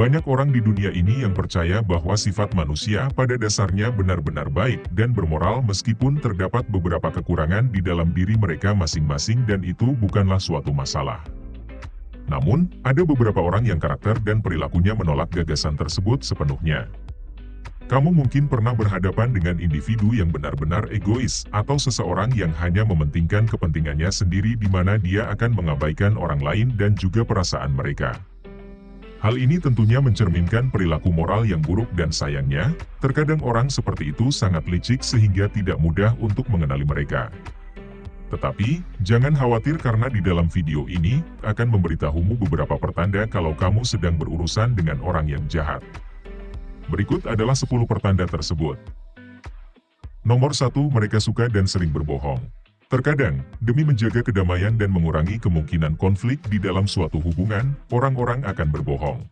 Banyak orang di dunia ini yang percaya bahwa sifat manusia pada dasarnya benar-benar baik dan bermoral meskipun terdapat beberapa kekurangan di dalam diri mereka masing-masing dan itu bukanlah suatu masalah. Namun, ada beberapa orang yang karakter dan perilakunya menolak gagasan tersebut sepenuhnya. Kamu mungkin pernah berhadapan dengan individu yang benar-benar egois, atau seseorang yang hanya mementingkan kepentingannya sendiri di mana dia akan mengabaikan orang lain dan juga perasaan mereka. Hal ini tentunya mencerminkan perilaku moral yang buruk dan sayangnya, terkadang orang seperti itu sangat licik sehingga tidak mudah untuk mengenali mereka. Tetapi, jangan khawatir karena di dalam video ini, akan memberitahumu beberapa pertanda kalau kamu sedang berurusan dengan orang yang jahat. Berikut adalah 10 pertanda tersebut. Nomor 1. Mereka suka dan sering berbohong. Terkadang, demi menjaga kedamaian dan mengurangi kemungkinan konflik di dalam suatu hubungan, orang-orang akan berbohong.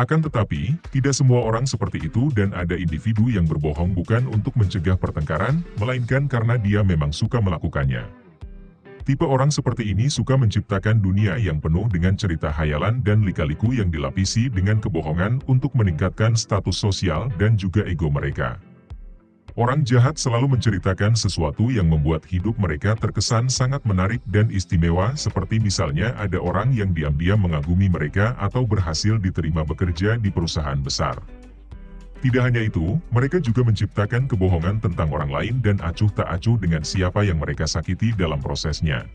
Akan tetapi, tidak semua orang seperti itu dan ada individu yang berbohong bukan untuk mencegah pertengkaran, melainkan karena dia memang suka melakukannya. Tipe orang seperti ini suka menciptakan dunia yang penuh dengan cerita hayalan dan lika-liku yang dilapisi dengan kebohongan untuk meningkatkan status sosial dan juga ego mereka. Orang jahat selalu menceritakan sesuatu yang membuat hidup mereka terkesan sangat menarik dan istimewa seperti misalnya ada orang yang diam-diam mengagumi mereka atau berhasil diterima bekerja di perusahaan besar. Tidak hanya itu, mereka juga menciptakan kebohongan tentang orang lain dan acuh tak acuh dengan siapa yang mereka sakiti dalam prosesnya.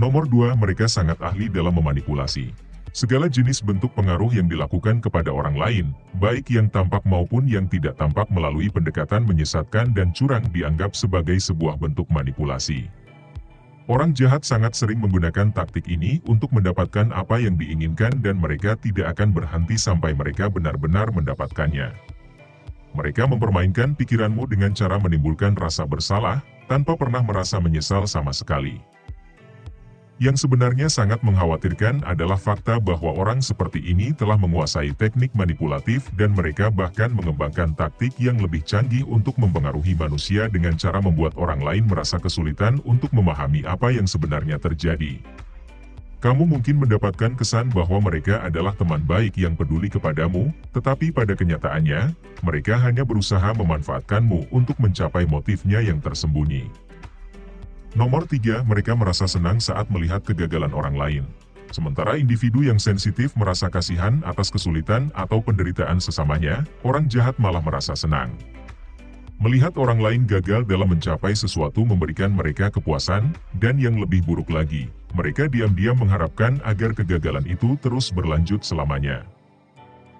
Nomor 2. Mereka sangat ahli dalam memanipulasi. Segala jenis bentuk pengaruh yang dilakukan kepada orang lain, baik yang tampak maupun yang tidak tampak melalui pendekatan menyesatkan dan curang dianggap sebagai sebuah bentuk manipulasi. Orang jahat sangat sering menggunakan taktik ini untuk mendapatkan apa yang diinginkan dan mereka tidak akan berhenti sampai mereka benar-benar mendapatkannya. Mereka mempermainkan pikiranmu dengan cara menimbulkan rasa bersalah, tanpa pernah merasa menyesal sama sekali. Yang sebenarnya sangat mengkhawatirkan adalah fakta bahwa orang seperti ini telah menguasai teknik manipulatif dan mereka bahkan mengembangkan taktik yang lebih canggih untuk mempengaruhi manusia dengan cara membuat orang lain merasa kesulitan untuk memahami apa yang sebenarnya terjadi. Kamu mungkin mendapatkan kesan bahwa mereka adalah teman baik yang peduli kepadamu, tetapi pada kenyataannya, mereka hanya berusaha memanfaatkanmu untuk mencapai motifnya yang tersembunyi. Nomor 3. Mereka merasa senang saat melihat kegagalan orang lain. Sementara individu yang sensitif merasa kasihan atas kesulitan atau penderitaan sesamanya, orang jahat malah merasa senang. Melihat orang lain gagal dalam mencapai sesuatu memberikan mereka kepuasan, dan yang lebih buruk lagi, mereka diam-diam mengharapkan agar kegagalan itu terus berlanjut selamanya.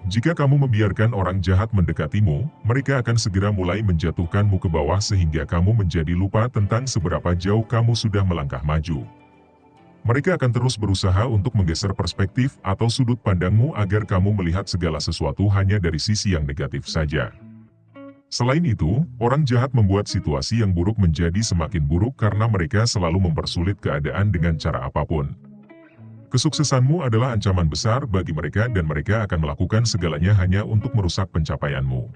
Jika kamu membiarkan orang jahat mendekatimu, mereka akan segera mulai menjatuhkanmu ke bawah sehingga kamu menjadi lupa tentang seberapa jauh kamu sudah melangkah maju. Mereka akan terus berusaha untuk menggeser perspektif atau sudut pandangmu agar kamu melihat segala sesuatu hanya dari sisi yang negatif saja. Selain itu, orang jahat membuat situasi yang buruk menjadi semakin buruk karena mereka selalu mempersulit keadaan dengan cara apa pun. Kesuksesanmu adalah ancaman besar bagi mereka dan mereka akan melakukan segalanya hanya untuk merusak pencapaianmu.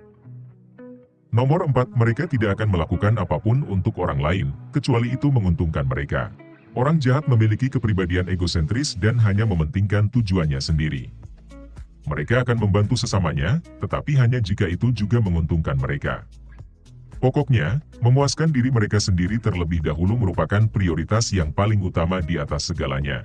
Nomor 4. Mereka tidak akan melakukan apa pun untuk orang lain, kecuali itu menguntungkan mereka. Orang jahat memiliki kepribadian egosentris dan hanya mementingkan tujuannya sendiri. Mereka akan membantu sesamanya, tetapi hanya jika itu juga menguntungkan mereka. Pokoknya, memuaskan diri mereka sendiri terlebih dahulu merupakan prioritas yang paling utama di atas segalanya.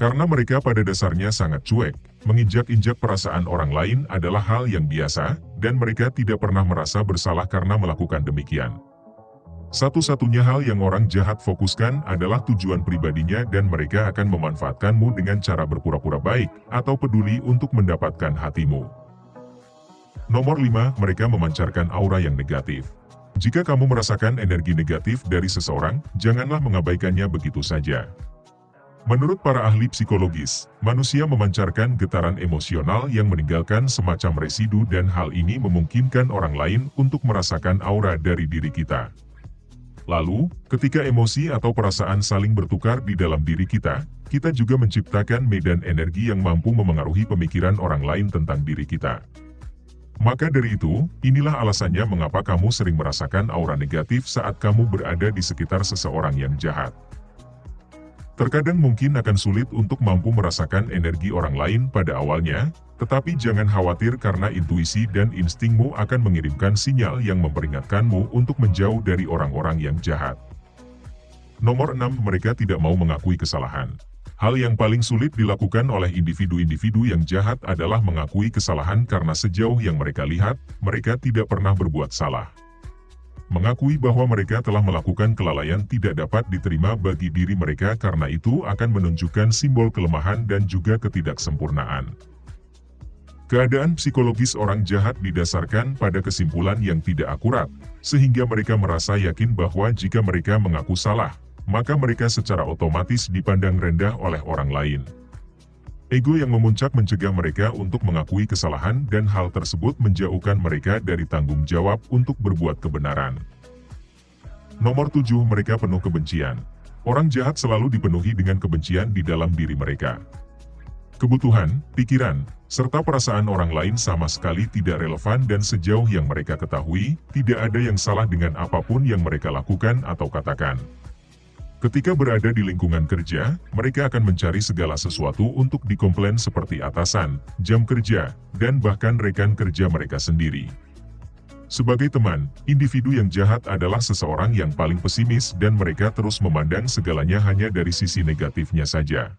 Karena mereka pada dasarnya sangat cuek, menginjak-injak perasaan orang lain adalah hal yang biasa, dan mereka tidak pernah merasa bersalah karena melakukan demikian. Satu-satunya hal yang orang jahat fokuskan adalah tujuan pribadinya dan mereka akan memanfaatkanmu dengan cara berpura-pura baik, atau peduli untuk mendapatkan hatimu. Nomor 5. Mereka memancarkan aura yang negatif. Jika kamu merasakan energi negatif dari seseorang, janganlah mengabaikannya begitu saja. Menurut para ahli psikologis, manusia memancarkan getaran emosional yang meninggalkan semacam residu dan hal ini memungkinkan orang lain untuk merasakan aura dari diri kita. Lalu, ketika emosi atau perasaan saling bertukar di dalam diri kita, kita juga menciptakan medan energi yang mampu memengaruhi pemikiran orang lain tentang diri kita. Maka dari itu, inilah alasannya mengapa kamu sering merasakan aura negatif saat kamu berada di sekitar seseorang yang jahat. Terkadang mungkin akan sulit untuk mampu merasakan energi orang lain pada awalnya, tetapi jangan khawatir karena intuisi dan instingmu akan mengirimkan sinyal yang memperingatkanmu untuk menjauh dari orang-orang yang jahat. Nomor 6. Mereka tidak mau mengakui kesalahan. Hal yang paling sulit dilakukan oleh individu-individu yang jahat adalah mengakui kesalahan karena sejauh yang mereka lihat, mereka tidak pernah berbuat salah. Mengakui bahwa mereka telah melakukan kelalaian tidak dapat diterima bagi diri mereka karena itu akan menunjukkan simbol kelemahan dan juga ketidaksempurnaan. Keadaan psikologis orang jahat didasarkan pada kesimpulan yang tidak akurat, sehingga mereka merasa yakin bahwa jika mereka mengaku salah, maka mereka secara otomatis dipandang rendah oleh orang lain. Ego yang memuncak mencegah mereka untuk mengakui kesalahan dan hal tersebut menjauhkan mereka dari tanggung jawab untuk berbuat kebenaran. Nomor 7. Mereka penuh kebencian. Orang jahat selalu dipenuhi dengan kebencian di dalam diri mereka. Kebutuhan, pikiran, serta perasaan orang lain sama sekali tidak relevan dan sejauh yang mereka ketahui, tidak ada yang salah dengan apa pun yang mereka lakukan atau katakan. Ketika berada di lingkungan kerja, mereka akan mencari segala sesuatu untuk dikomplain seperti atasan, jam kerja, dan bahkan rekan kerja mereka sendiri. Sebagai teman, individu yang jahat adalah seseorang yang paling pesimis dan mereka terus memandang segalanya hanya dari sisi negatifnya saja.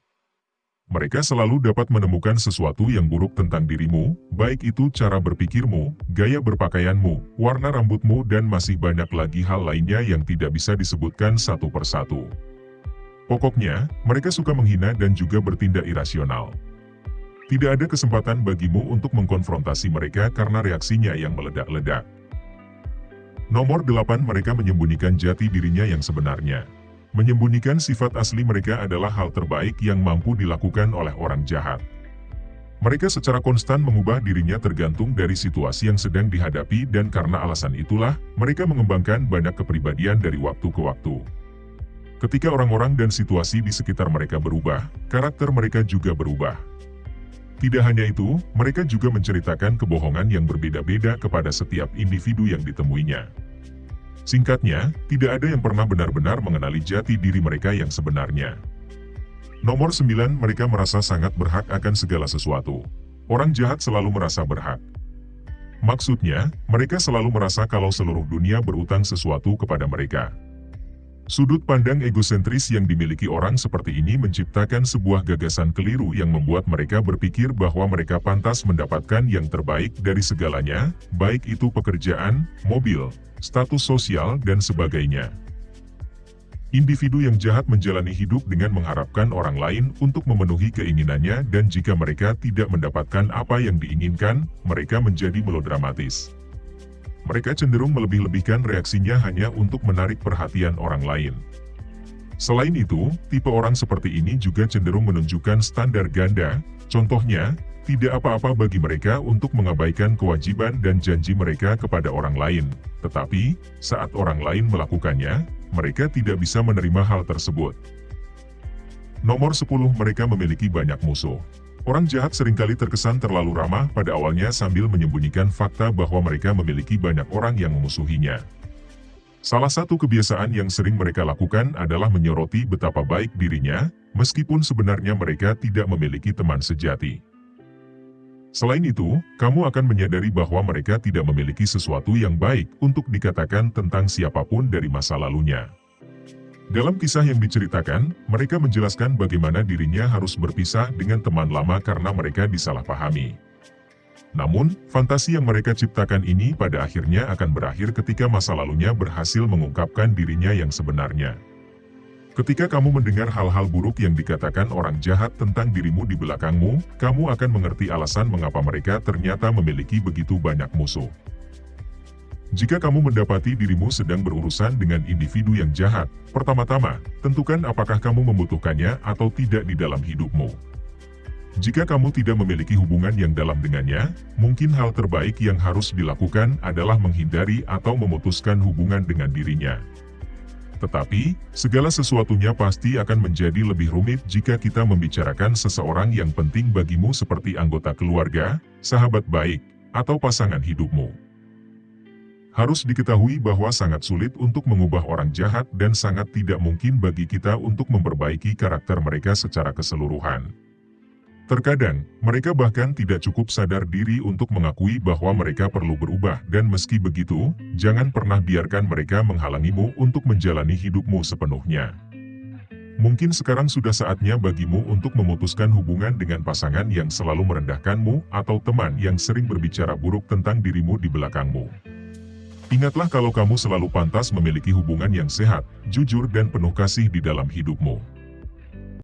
Mereka selalu dapat menemukan sesuatu yang buruk tentang dirimu, baik itu cara berpikirmu, gaya berpakaianmu, warna rambutmu dan masih banyak lagi hal lainnya yang tidak bisa disebutkan satu persatu. Pokoknya, mereka suka menghina dan juga bertindak irasional. Tidak ada kesempatan bagimu untuk mengkonfrontasi mereka karena reaksinya yang meledak-ledak. Nomor 8 mereka menyembunyikan jati dirinya yang sebenarnya. Menyembunyikan sifat asli mereka adalah hal terbaik yang mampu dilakukan oleh orang jahat. Mereka secara konstan mengubah dirinya tergantung dari situasi yang sedang dihadapi dan karena alasan itulah, mereka mengembangkan banyak kepribadian dari waktu ke waktu. Ketika orang-orang dan situasi di sekitar mereka berubah, karakter mereka juga berubah. Tidak hanya itu, mereka juga menceritakan kebohongan yang berbeda-beda kepada setiap individu yang ditemuinya. Singkatnya, tidak ada yang pernah benar-benar mengenali jati diri mereka yang sebenarnya. Nomor 9, mereka merasa sangat berhak akan segala sesuatu. Orang jahat selalu merasa berhak. Maksudnya, mereka selalu merasa kalau seluruh dunia berutang sesuatu kepada mereka. Sudut pandang egosentris yang dimiliki orang seperti ini menciptakan sebuah gagasan keliru yang membuat mereka berpikir bahwa mereka pantas mendapatkan yang terbaik dari segalanya, baik itu pekerjaan, mobil, status sosial, dan sebagainya. Individu yang jahat menjalani hidup dengan mengharapkan orang lain untuk memenuhi keinginannya dan jika mereka tidak mendapatkan apa yang diinginkan, mereka menjadi melodramatis. Mereka cenderung melebih-lebihkan reaksinya hanya untuk menarik perhatian orang lain. Selain itu, tipe orang seperti ini juga cenderung menunjukkan standar ganda, contohnya, tidak apa-apa bagi mereka untuk mengabaikan kewajiban dan janji mereka kepada orang lain. Tetapi, saat orang lain melakukannya, mereka tidak bisa menerima hal tersebut. Nomor 10 mereka memiliki banyak musuh. Orang jahat sering kali terkesan terlalu ramah pada awalnya sambil menyembunyikan fakta bahwa mereka memiliki banyak orang yang memusuhinya. Salah satu kebiasaan yang sering mereka lakukan adalah menyoroti betapa baik dirinya, meskipun sebenarnya mereka tidak memiliki teman sejati. Selain itu, kamu akan menyadari bahwa mereka tidak memiliki sesuatu yang baik untuk dikatakan tentang siapa pun dari masa lalunya. Dalam kisah yang diceritakan, mereka menjelaskan bagaimana dirinya harus berpisah dengan teman lama karena mereka disalahpahami. Namun, fantasi yang mereka ciptakan ini pada akhirnya akan berakhir ketika masa lalunya berhasil mengungkapkan dirinya yang sebenarnya. Ketika kamu mendengar hal-hal buruk yang dikatakan orang jahat tentang dirimu di belakangmu, kamu akan mengerti alasan mengapa mereka ternyata memiliki begitu banyak musuh. Jika kamu mendapati dirimu sedang berurusan dengan individu yang jahat, pertama-tama, tentukan apakah kamu membutuhkannya atau tidak di dalam hidupmu. Jika kamu tidak memiliki hubungan yang dalam dengannya, mungkin hal terbaik yang harus dilakukan adalah menghindari atau memutuskan hubungan dengan dirinya. Tetapi, segala sesuatunya pasti akan menjadi lebih rumit jika kita membicarakan seseorang yang penting bagimu seperti anggota keluarga, sahabat baik, atau pasangan hidupmu. Harus diketahui bahwa sangat sulit untuk mengubah orang jahat dan sangat tidak mungkin bagi kita untuk memperbaiki karakter mereka secara keseluruhan. Terkadang, mereka bahkan tidak cukup sadar diri untuk mengakui bahwa mereka perlu berubah dan meski begitu, jangan pernah biarkan mereka menghalangimu untuk menjalani hidupmu sepenuhnya. Mungkin sekarang sudah saatnya bagimu untuk memutuskan hubungan dengan pasangan yang selalu merendahkanmu atau teman yang sering berbicara buruk tentang dirimu di belakangmu. Ingatlah kalau kamu selalu pantas memiliki hubungan yang sehat, jujur dan penuh kasih di dalam hidupmu.